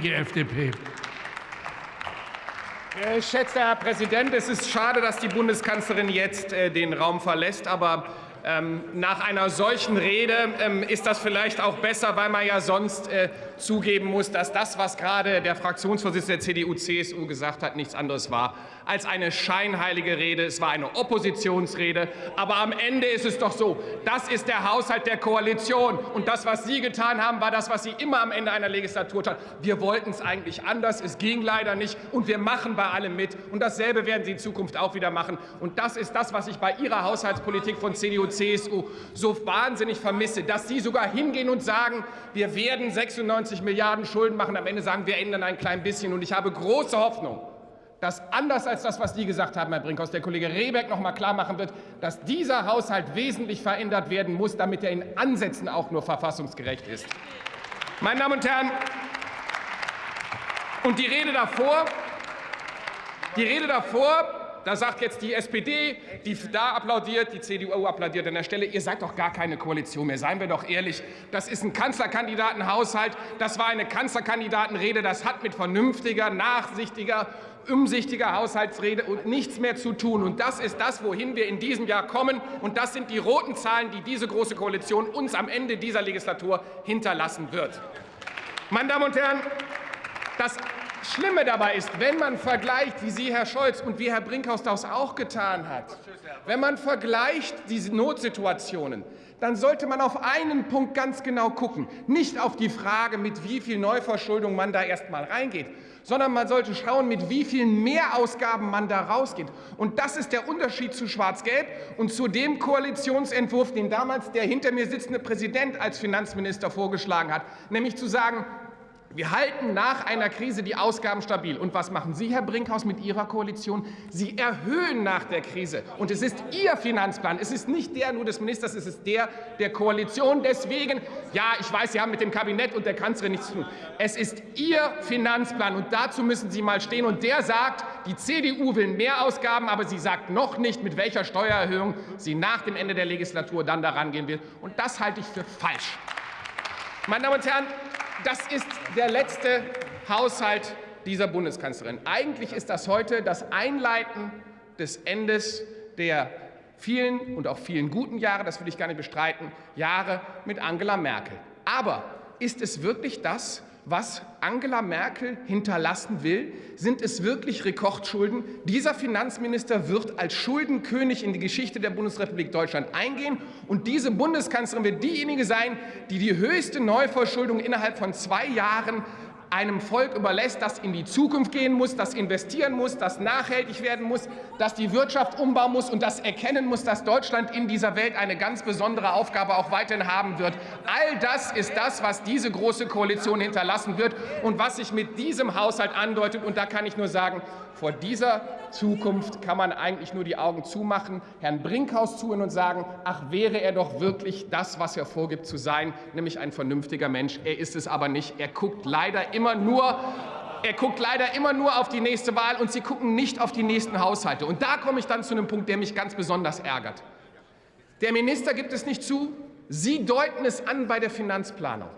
Die FDP. Äh, Schätzter Herr Präsident, es ist schade, dass die Bundeskanzlerin jetzt äh, den Raum verlässt. Aber ähm, nach einer solchen Rede ähm, ist das vielleicht auch besser, weil man ja sonst äh, zugeben muss, dass das, was gerade der Fraktionsvorsitzende der CDU-CSU gesagt hat, nichts anderes war als eine scheinheilige Rede. Es war eine Oppositionsrede. Aber am Ende ist es doch so, das ist der Haushalt der Koalition. Und das, was Sie getan haben, war das, was Sie immer am Ende einer Legislatur taten. Wir wollten es eigentlich anders. Es ging leider nicht. Und wir machen bei allem mit. Und dasselbe werden Sie in Zukunft auch wieder machen. Und das ist das, was ich bei Ihrer Haushaltspolitik von CDU, CSU so wahnsinnig vermisse, dass Sie sogar hingehen und sagen, wir werden 96 Milliarden Schulden machen. Am Ende sagen, wir ändern ein klein bisschen. Und ich habe große Hoffnung, dass anders als das, was Sie gesagt haben, Herr Brinkhaus, der Kollege Rehbeck noch mal klar machen wird, dass dieser Haushalt wesentlich verändert werden muss, damit er in Ansätzen auch nur verfassungsgerecht ist. Meine Damen und Herren, und die Rede davor, die Rede davor da sagt jetzt die SPD, die da applaudiert, die CDU applaudiert an der Stelle, ihr seid doch gar keine Koalition mehr, seien wir doch ehrlich. Das ist ein Kanzlerkandidatenhaushalt, das war eine Kanzlerkandidatenrede, das hat mit vernünftiger, nachsichtiger umsichtiger Haushaltsrede und nichts mehr zu tun. Und das ist das, wohin wir in diesem Jahr kommen. Und das sind die roten Zahlen, die diese Große Koalition uns am Ende dieser Legislatur hinterlassen wird. Meine Damen und Herren, das Schlimme dabei ist, wenn man vergleicht, wie Sie, Herr Scholz, und wie Herr Brinkhaus das auch getan hat, wenn man vergleicht diese Notsituationen, dann sollte man auf einen Punkt ganz genau gucken. Nicht auf die Frage, mit wie viel Neuverschuldung man da erst mal reingeht, sondern man sollte schauen, mit wie vielen Mehrausgaben man da rausgeht. Und das ist der Unterschied zu Schwarz-Gelb und zu dem Koalitionsentwurf, den damals der hinter mir sitzende Präsident als Finanzminister vorgeschlagen hat, nämlich zu sagen, wir halten nach einer Krise die Ausgaben stabil. Und was machen Sie, Herr Brinkhaus, mit Ihrer Koalition? Sie erhöhen nach der Krise. Und es ist Ihr Finanzplan. Es ist nicht der nur des Ministers, es ist der der Koalition. Deswegen, ja, ich weiß, Sie haben mit dem Kabinett und der Kanzlerin nichts zu tun. Es ist Ihr Finanzplan. Und dazu müssen Sie mal stehen. Und der sagt, die CDU will mehr Ausgaben, aber sie sagt noch nicht, mit welcher Steuererhöhung sie nach dem Ende der Legislatur dann daran gehen will. Und das halte ich für falsch. Meine Damen und Herren, das ist der letzte Haushalt dieser Bundeskanzlerin. Eigentlich ist das heute das Einleiten des Endes der vielen und auch vielen guten Jahre, das will ich gar nicht bestreiten, Jahre mit Angela Merkel. Aber ist es wirklich das, was Angela Merkel hinterlassen will? Sind es wirklich Rekordschulden? Dieser Finanzminister wird als Schuldenkönig in die Geschichte der Bundesrepublik Deutschland eingehen. Und diese Bundeskanzlerin wird diejenige sein, die die höchste Neuverschuldung innerhalb von zwei Jahren einem Volk überlässt, das in die Zukunft gehen muss, das investieren muss, das nachhaltig werden muss, das die Wirtschaft umbauen muss und das erkennen muss, dass Deutschland in dieser Welt eine ganz besondere Aufgabe auch weiterhin haben wird. All das ist das, was diese Große Koalition hinterlassen wird und was sich mit diesem Haushalt andeutet. Und da kann ich nur sagen, vor dieser Zukunft kann man eigentlich nur die Augen zumachen, Herrn Brinkhaus zuhören und sagen, ach, wäre er doch wirklich das, was er vorgibt zu sein, nämlich ein vernünftiger Mensch. Er ist es aber nicht. Er guckt leider immer nur er guckt leider immer nur auf die nächste Wahl und Sie gucken nicht auf die nächsten Haushalte. Und da komme ich dann zu einem Punkt, der mich ganz besonders ärgert. Der Minister gibt es nicht zu, Sie deuten es an bei der Finanzplanung.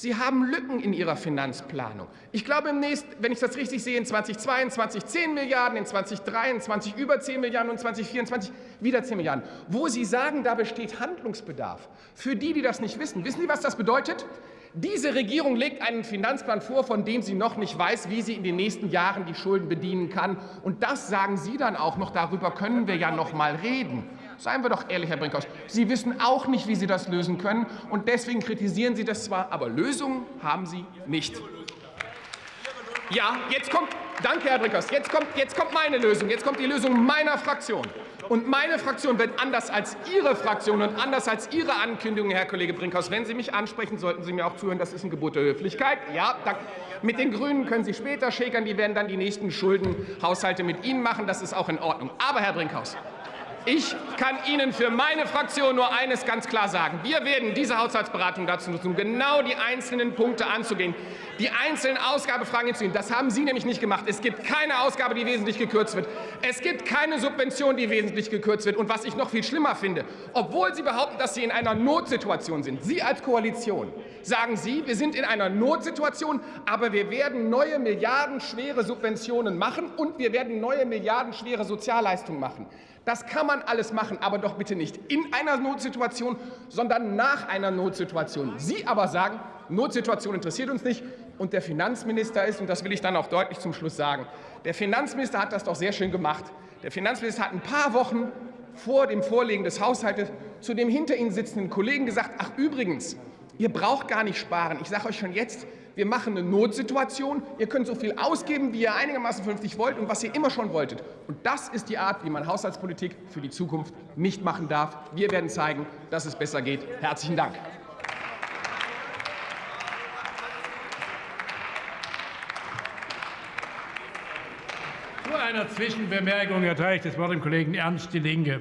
Sie haben Lücken in Ihrer Finanzplanung. Ich glaube, im nächsten, wenn ich das richtig sehe, in 2022 10 Milliarden, in 2023 über 10 Milliarden und 2024 wieder 10 Milliarden. Wo Sie sagen, da besteht Handlungsbedarf. Für die, die das nicht wissen, wissen Sie, was das bedeutet? Diese Regierung legt einen Finanzplan vor, von dem sie noch nicht weiß, wie sie in den nächsten Jahren die Schulden bedienen kann. Und das sagen Sie dann auch noch. Darüber können wir ja noch mal reden. Seien wir doch ehrlich, Herr Brinkhaus. Sie wissen auch nicht, wie Sie das lösen können. Und deswegen kritisieren Sie das zwar, aber Lösungen haben Sie nicht. Ja, jetzt kommt, danke, Herr Brinkhaus, jetzt kommt, jetzt kommt meine Lösung. Jetzt kommt die Lösung meiner Fraktion. Und meine Fraktion wird anders als Ihre Fraktion und anders als Ihre Ankündigung, Herr Kollege Brinkhaus, wenn Sie mich ansprechen, sollten Sie mir auch zuhören, das ist ein Gebot der Höflichkeit. Ja, danke. Mit den GRÜNEN können Sie später schäkern, die werden dann die nächsten Schuldenhaushalte mit Ihnen machen, das ist auch in Ordnung. Aber, Herr Brinkhaus, Ich kann Ihnen für meine Fraktion nur eines ganz klar sagen. Wir werden diese Haushaltsberatung dazu nutzen, um genau die einzelnen Punkte anzugehen, die einzelnen Ausgabefragen hinzugehen. Das haben Sie nämlich nicht gemacht. Es gibt keine Ausgabe, die wesentlich gekürzt wird. Es gibt keine Subvention, die wesentlich gekürzt wird. Und was ich noch viel schlimmer finde, obwohl Sie behaupten, dass Sie in einer Notsituation sind, Sie als Koalition, sagen Sie, wir sind in einer Notsituation, aber wir werden neue milliardenschwere Subventionen machen und wir werden neue milliardenschwere Sozialleistungen machen. Das kann man alles machen, aber doch bitte nicht in einer Notsituation, sondern nach einer Notsituation. Sie aber sagen, Notsituation interessiert uns nicht. Und der Finanzminister ist, und das will ich dann auch deutlich zum Schluss sagen, der Finanzminister hat das doch sehr schön gemacht. Der Finanzminister hat ein paar Wochen vor dem Vorlegen des Haushaltes zu dem hinter Ihnen sitzenden Kollegen gesagt, ach übrigens, ihr braucht gar nicht sparen. Ich sage euch schon jetzt, wir machen eine Notsituation. Ihr könnt so viel ausgeben, wie ihr einigermaßen vernünftig wollt und was ihr immer schon wolltet. Und das ist die Art, wie man Haushaltspolitik für die Zukunft nicht machen darf. Wir werden zeigen, dass es besser geht. Herzlichen Dank. Zu einer Zwischenbemerkung erteile ich das Wort dem Kollegen Ernst die Linke.